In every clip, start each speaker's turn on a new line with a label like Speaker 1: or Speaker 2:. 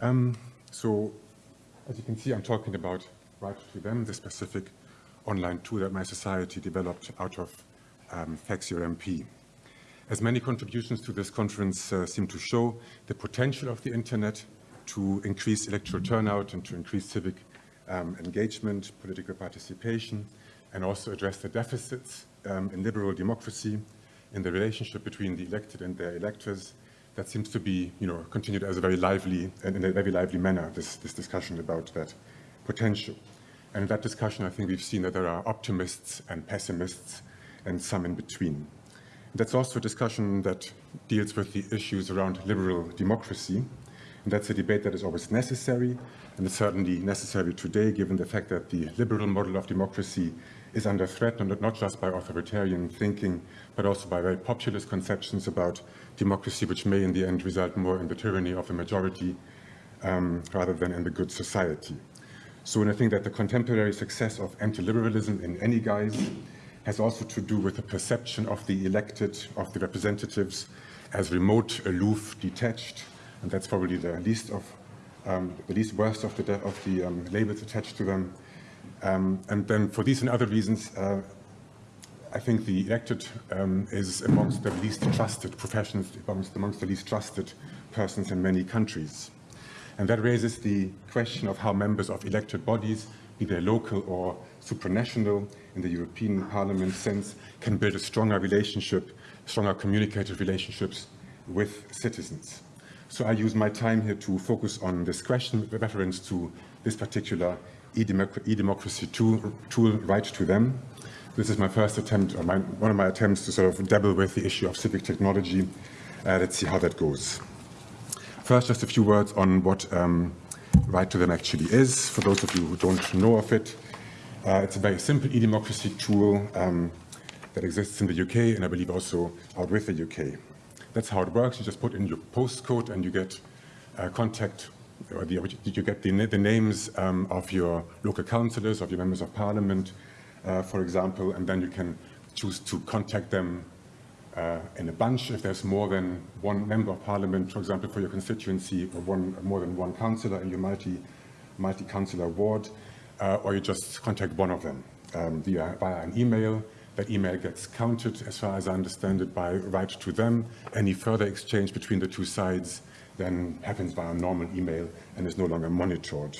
Speaker 1: Um, so, as you can see, I'm talking about Right to Them, the specific online tool that mySociety developed out of um, FaxYourMP. As many contributions to this conference uh, seem to show, the potential of the internet to increase electoral turnout and to increase civic um, engagement, political participation, and also address the deficits um, in liberal democracy in the relationship between the elected and their electors that seems to be, you know, continued as a very lively and in a very lively manner, this, this discussion about that potential. And in that discussion, I think we've seen that there are optimists and pessimists and some in between. That's also a discussion that deals with the issues around liberal democracy. And that's a debate that is always necessary, and it's certainly necessary today, given the fact that the liberal model of democracy is under threat, not just by authoritarian thinking, but also by very populist conceptions about democracy, which may in the end result more in the tyranny of the majority um, rather than in the good society. So and I think that the contemporary success of anti-liberalism in any guise has also to do with the perception of the elected, of the representatives as remote, aloof, detached, and that's probably the least of um, the least worst of the, of the um, labels attached to them. Um, and then for these and other reasons, uh, I think the elected um, is amongst the least trusted professions, amongst, amongst the least trusted persons in many countries. And that raises the question of how members of elected bodies, be they local or supranational in the European Parliament sense, can build a stronger relationship, stronger communicated relationships with citizens. So I use my time here to focus on this question with reference to this particular e-democracy tool, tool, WriteToThem. This is my first attempt, or my, one of my attempts to sort of dabble with the issue of civic technology. Uh, let's see how that goes. First, just a few words on what um, WriteToThem actually is. For those of you who don't know of it, uh, it's a very simple e-democracy tool um, that exists in the UK and I believe also out with the UK. That's how it works. You just put in your postcode and you get uh, contact or the, you get the, the names um, of your local councillors, of your members of parliament, uh, for example, and then you can choose to contact them uh, in a bunch if there's more than one member of parliament, for example, for your constituency, or one, more than one councillor in your multi, multi-councillor ward, uh, or you just contact one of them um, via, via an email. That email gets counted, as far as I understand it, by WriteToThem. Any further exchange between the two sides then happens via a normal email and is no longer monitored.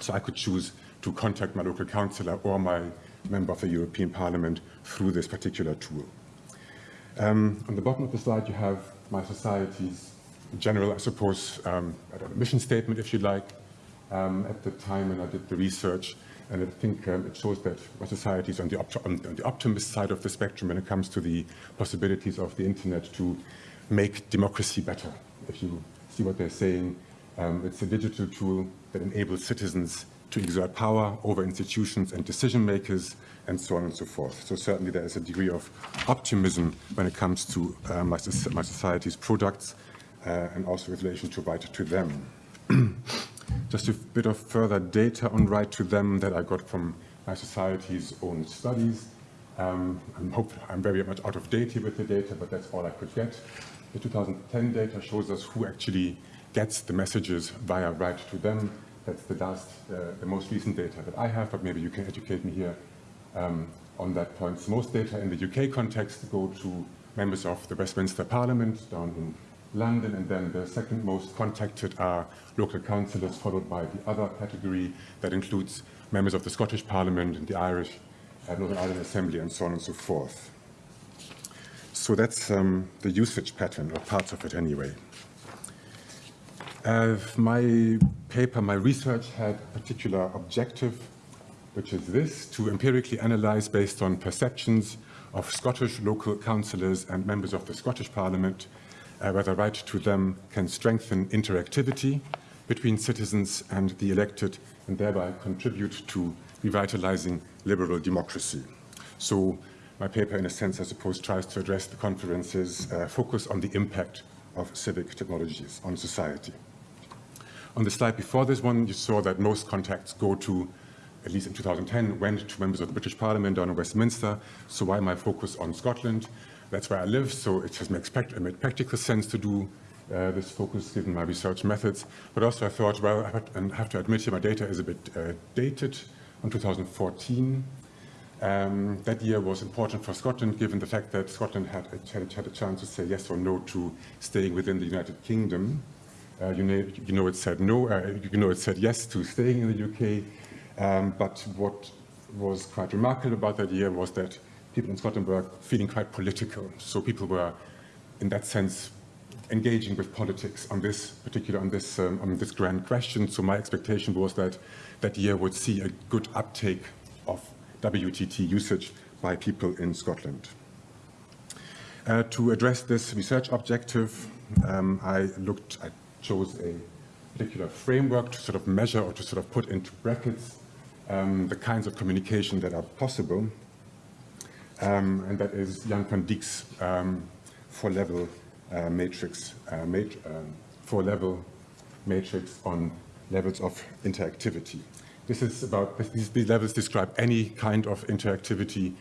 Speaker 1: So I could choose to contact my local councillor or my member of the European Parliament through this particular tool. Um, on the bottom of the slide, you have mySociety's general, I suppose, um, mission statement, if you like. Um, at the time when I did the research, and I think um, it shows that mySociety is on the, on, on the optimist side of the spectrum when it comes to the possibilities of the internet to make democracy better if you see what they're saying, um, it's a digital tool that enables citizens to exert power over institutions and decision makers and so on and so forth. So certainly there is a degree of optimism when it comes to uh, my, my, society's products uh, and also in relation to WriteToThem. Just a bit of further data on WriteToThem that I got from mySociety's own studies. Um, I'm, hope, I'm very much out of date here with the data, but that's all I could get. The 2010 data shows us who actually gets the messages via right to them. That's the last, uh, the most recent data that I have, but maybe you can educate me here um, on that point. So most data in the UK context go to members of the Westminster Parliament down in London, and then the second most contacted are local councillors, followed by the other category that includes members of the Scottish Parliament and the Irish uh, Northern Ireland Assembly, and so on and so forth. So that's um, the usage pattern, or parts of it anyway. Uh, my paper, my research had a particular objective, which is this, to empirically analyze based on perceptions of Scottish local councillors and members of the Scottish Parliament, uh, whether WriteToThem can strengthen interactivity between citizens and the elected and thereby contribute to revitalizing liberal democracy. So my paper, in a sense, I suppose, tries to address the conference's uh, focus on the impact of civic technologies on society. On the slide before this one, you saw that most contacts go to, at least in 2010, went to members of the British Parliament down in Westminster. So why my focus on Scotland? That's where I live, so it just makes made practical sense to do uh, this focus given my research methods. But also I thought, well, I have, and I have to admit here my data is a bit uh, dated on 2014. Um, that year was important for Scotland, given the fact that Scotland had had a chance to say yes or no to staying within the United Kingdom. Uh, you, know, you, know, it said no, uh, you know it said yes to staying in the UK, um, but what was quite remarkable about that year was that people in Scotland were feeling quite political. So people were, in that sense, engaging with politics on this particular, on this, um, on this grand question. So my expectation was that that year would see a good uptake of WTT usage by people in Scotland. Uh, to address this research objective, um, I looked, I chose a particular framework to sort of measure or to sort of put into brackets um, the kinds of communication that are possible. Um, and that is Jan van Dijk's um, four-level uh, matrix, uh, mat uh, four-level matrix on levels of interactivity. This is about, these, these levels describe any kind of interactivity.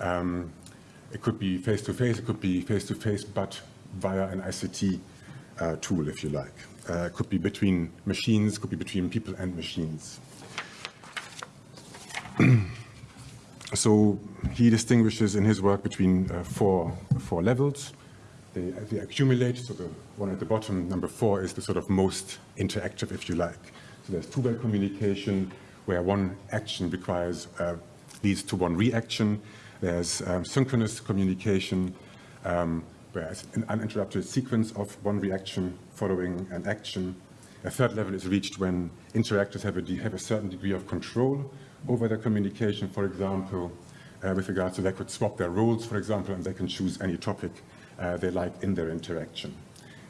Speaker 1: Um, it could be face-to-face, -face, it could be face-to-face, -face, but via an ICT uh, tool, if you like. Uh, it could be between machines, could be between people and machines. so he distinguishes in his work between uh, four, four levels. They, they accumulate, so the one at the bottom, number four, is the sort of most interactive, if you like. So there's two-way communication, where one action requires, uh, leads to one reaction. There's um, synchronous communication, um, where an uninterrupted sequence of one reaction following an action. A third level is reached when interactors have a, have a certain degree of control over their communication, for example, uh, with regards to they could swap their roles, for example, and they can choose any topic uh, they like in their interaction.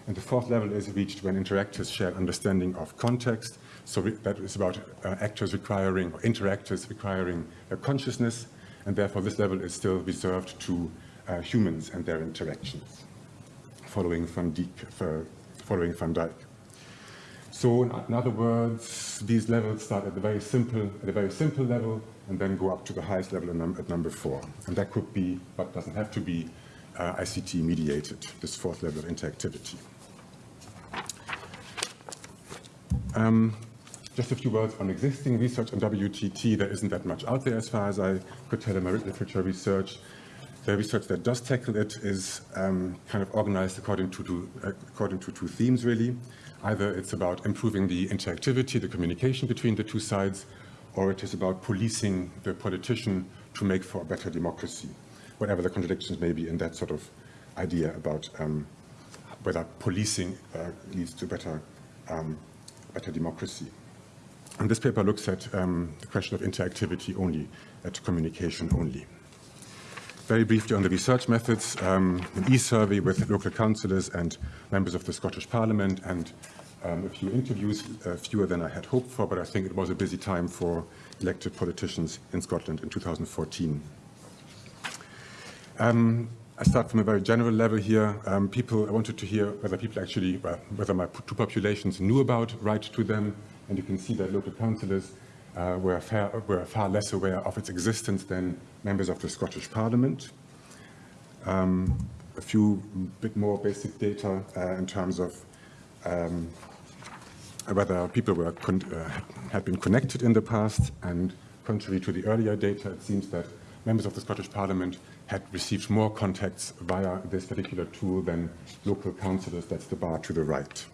Speaker 1: And the fourth level is reached when interactors share understanding of context, so that is about uh, actors requiring, or interactors requiring a consciousness, and therefore this level is still reserved to uh, humans and their interactions, following Van Dijk. For, following Van Dijk. So in other words, these levels start at the very simple, at a very simple level, and then go up to the highest level at number four. And that could be, but doesn't have to be, uh, ICT mediated, this fourth level of interactivity. Um, just a few words on existing research on WTT. There isn't that much out there as far as I could tell in my literature research. The research that does tackle it is um, kind of organized according to, two, according to two themes, really. Either it's about improving the interactivity, the communication between the two sides, or it is about policing the politician to make for a better democracy, whatever the contradictions may be in that sort of idea about um, whether policing uh, leads to better, um, better democracy. And this paper looks at um, the question of interactivity only, at communication only. Very briefly on the research methods, um, an e-survey with local councillors and members of the Scottish Parliament and um, a few interviews, uh, fewer than I had hoped for, but I think it was a busy time for elected politicians in Scotland in 2014. Um, I start from a very general level here. Um, people, I wanted to hear whether people actually, well, whether my two populations knew about WriteToThem, and you can see that local councillors uh, were, far, were, far, less aware of its existence than members of the Scottish Parliament. Um, a few bit more basic data uh, in terms of um, whether people were uh, had been connected in the past, and contrary to the earlier data, it seems that members of the Scottish Parliament had received more contacts via this particular tool than local councillors. That's the bar to the right.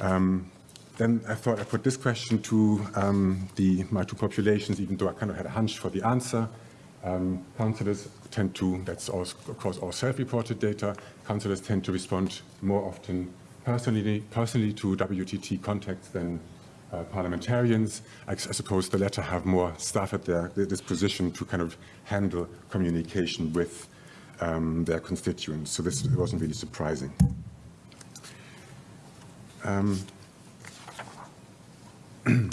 Speaker 1: Um, then I thought I put this question to um, the, my two populations, even though I kind of had a hunch for the answer. Um, councillors tend to, that's all, of course all self-reported data, councillors tend to respond more often personally, personally to WTT contacts than uh, parliamentarians. I, I, suppose the latter have more staff at their, their disposition to kind of handle communication with um, their constituents. So this wasn't really surprising. Um,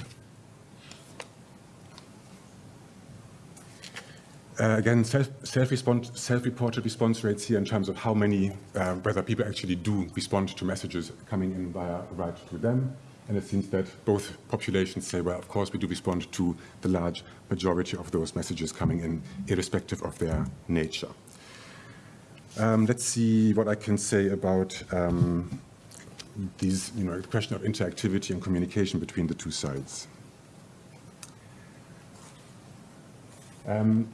Speaker 1: Uh, again, self-reported self response rates here in terms of how many, uh, whether people actually do respond to messages coming in via right to them. And it seems that both populations say, well, of course, we do respond to the large majority of those messages coming in, irrespective of their nature. Um, let's see what I can say about um, these, you know, the question of interactivity and communication between the two sides. Um,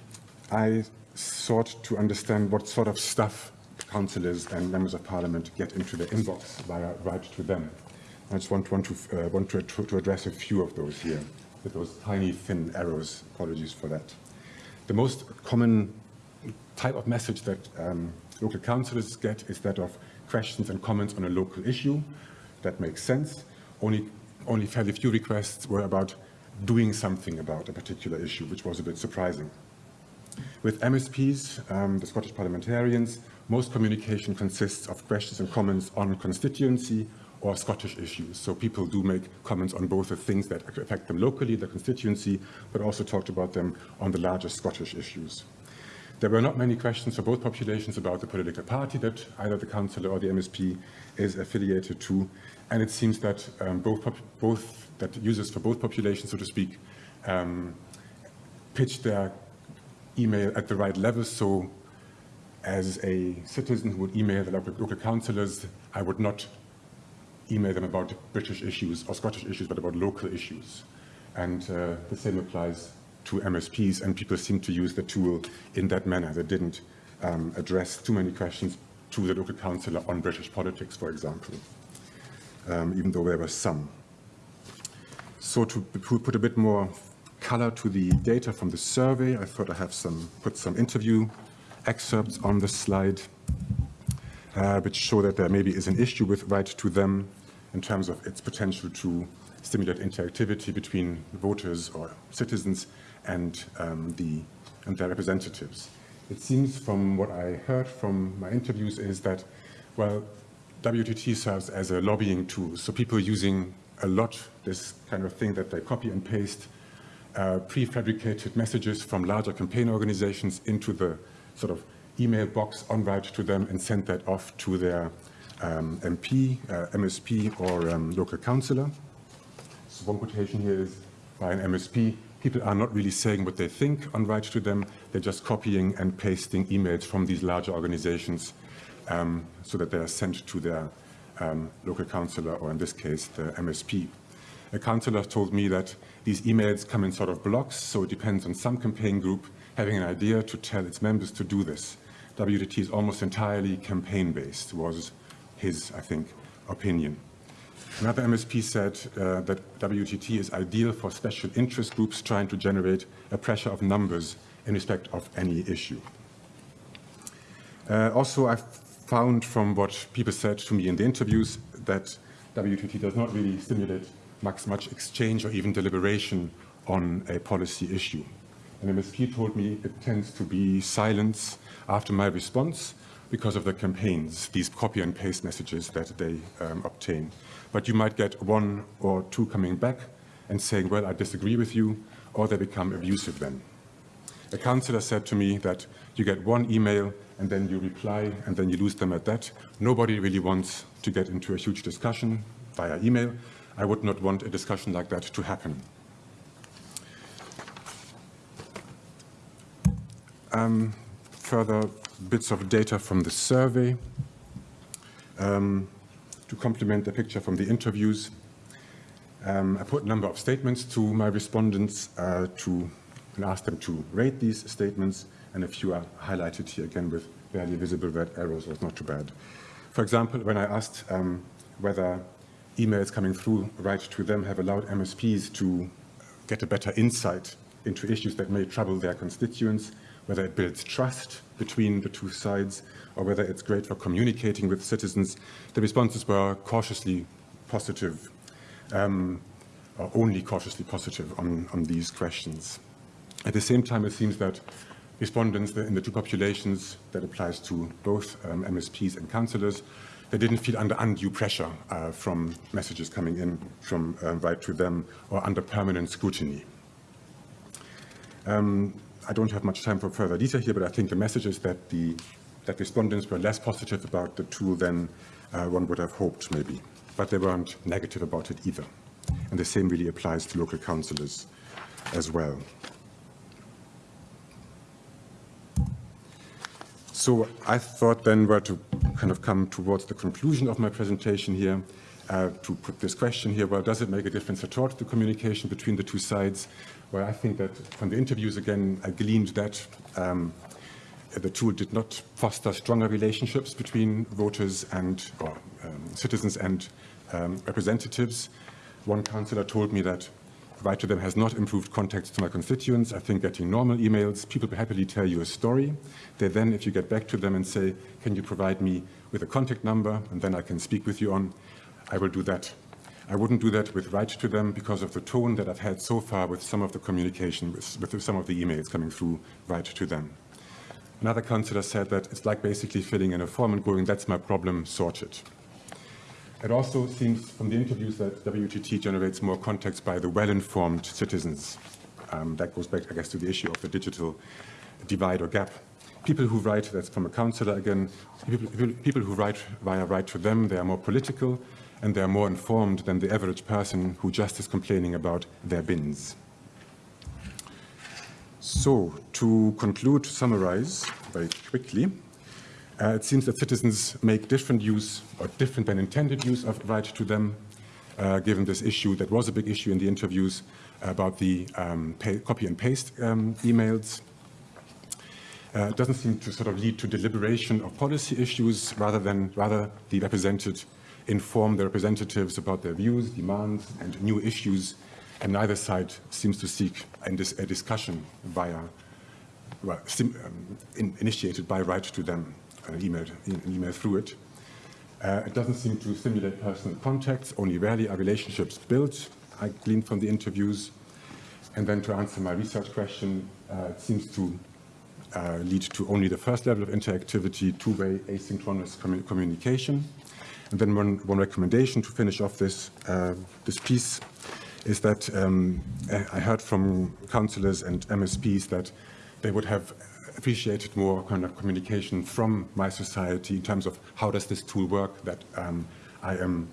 Speaker 1: I sought to understand what sort of stuff councillors and members of parliament get into their inbox via WriteToThem. I just want, want, to, uh, want to, to address a few of those here, with those tiny thin arrows. Apologies for that. The most common type of message that um, local councillors get is that of questions and comments on a local issue. That makes sense. Only, only fairly few requests were about doing something about a particular issue, which was a bit surprising. With MSPs, um, the Scottish parliamentarians, most communication consists of questions and comments on constituency or Scottish issues. So people do make comments on both the things that affect them locally, the constituency, but also talked about them on the larger Scottish issues. There were not many questions for both populations about the political party that either the councillor or the MSP is affiliated to, and it seems that um, both, both that users for both populations, so to speak, um, pitch their email at the right level. So as a citizen who would email the local, local councillors, I would not email them about British issues or Scottish issues, but about local issues. And uh, the same applies to MSPs, and people seem to use the tool in that manner. They didn't um, address too many questions to the local councillor on British politics, for example, um, even though there were some. So to put a bit more color to the data from the survey, I thought I have some put some interview excerpts on the slide, uh, which show that there maybe is an issue with WriteToThem in terms of its potential to stimulate interactivity between voters or citizens and, um, the, and their representatives. It seems from what I heard from my interviews is that, well, WTT serves as a lobbying tool. So people using a lot this kind of thing that they copy and paste uh, prefabricated messages from larger campaign organizations into the sort of email box on route to them and send that off to their um, MP, uh, MSP or um, local councillor. So one quotation here is by an MSP, people are not really saying what they think on WriteToThem, they're just copying and pasting emails from these larger organizations um, so that they are sent to their um, local councillor or in this case the MSP. A councillor told me that these emails come in sort of blocks, so it depends on some campaign group having an idea to tell its members to do this. WTT is almost entirely campaign-based, was his, I think, opinion. Another MSP said uh, that WTT is ideal for special interest groups trying to generate a pressure of numbers in respect of any issue. Uh, also, I found from what people said to me in the interviews that WTT does not really stimulate much, much exchange or even deliberation on a policy issue. And MSP told me it tends to be silence after my response because of the campaigns, these copy and paste messages that they um, obtain. But you might get one or two coming back and saying, well, I disagree with you, or they become abusive then. A councillor said to me that you get one email and then you reply and then you lose them at that. Nobody really wants to get into a huge discussion via email. I would not want a discussion like that to happen. Um, further bits of data from the survey um, to complement the picture from the interviews. Um, I put a number of statements to my respondents uh, to and ask them to rate these statements, and a few are highlighted here again with barely visible red arrows, was not too bad. For example, when I asked um, whether emails coming through WriteToThem have allowed MSPs to get a better insight into issues that may trouble their constituents, whether it builds trust between the two sides or whether it's great for communicating with citizens. The responses were cautiously positive, um, or only cautiously positive on, on these questions. At the same time, it seems that respondents in the two populations, that applies to both um, MSPs and councillors, they didn't feel under undue pressure uh, from messages coming in from uh, WriteToThem or under permanent scrutiny. Um, I don't have much time for further detail here, but I think the message is that the that respondents were less positive about the tool than uh, one would have hoped, maybe. But they weren't negative about it either. And the same really applies to local councillors as well. So I thought then were to kind of come towards the conclusion of my presentation here, uh, to put this question here, well, does it make a difference at all to the communication between the two sides? Well, I think that from the interviews, again, I gleaned that um, the tool did not foster stronger relationships between voters and or, um, citizens and um, representatives. One councillor told me that WriteToThem has not improved contacts to my constituents. I think getting normal emails, people happily tell you a story. They then, if you get back to them and say, can you provide me with a contact number, and then I can speak with you on, I will do that. I wouldn't do that with WriteToThem because of the tone that I've had so far with some of the communication, with, with some of the emails coming through WriteToThem. Another councillor said that it's like basically filling in a form and going, that's my problem, sorted. It also seems from the interviews that WTT generates more contacts by the well-informed citizens. Um, that goes back, I guess, to the issue of the digital divide or gap. People who write, that's from a councillor again, people, people who write via WriteToThem, they are more political and they are more informed than the average person who just is complaining about their bins. So, to conclude, to summarize very quickly, uh, it seems that citizens make different use or different than intended use of WriteToThem, uh, given this issue that was a big issue in the interviews about the um, pay, copy and paste um, emails. Uh, it doesn't seem to sort of lead to deliberation of policy issues rather than rather the represented inform the representatives about their views, demands, and new issues, and neither side seems to seek a discussion via well, um, in, initiated by WriteToThem an email, an email through it. Uh, it doesn't seem to stimulate personal contacts, only rarely are relationships built, I gleaned from the interviews. And then to answer my research question, uh, it seems to uh, lead to only the first level of interactivity, two-way asynchronous commu communication. And then one, one, recommendation to finish off this, uh, this piece is that um, I heard from councillors and MSPs that they would have appreciated more kind of communication from mySociety in terms of how does this tool work that um, I am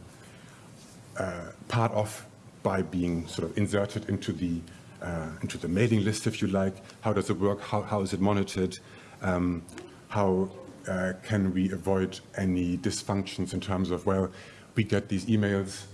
Speaker 1: uh, part of by being sort of inserted into the uh, into the mailing list, if you like. How does it work? How, how is it monitored? Um, how uh, can we avoid any dysfunctions in terms of, well, we get these emails,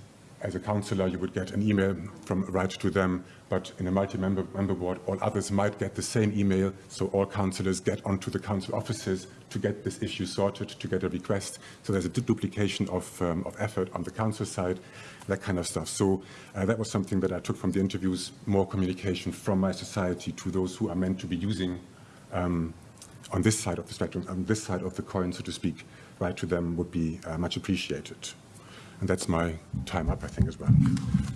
Speaker 1: as a councillor, you would get an email from WriteToThem, but in a multi-member member board, all others might get the same email, so all councillors get onto the council offices to get this issue sorted, to get a request. So there's a duplication of, um, of effort on the council side, that kind of stuff. So uh, that was something that I took from the interviews, more communication from mySociety to those who are meant to be using um, on this side of the spectrum, on this side of the coin, so to speak, WriteToThem would be uh, much appreciated. And that's my time up, I think, as well.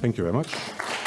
Speaker 1: Thank you very much.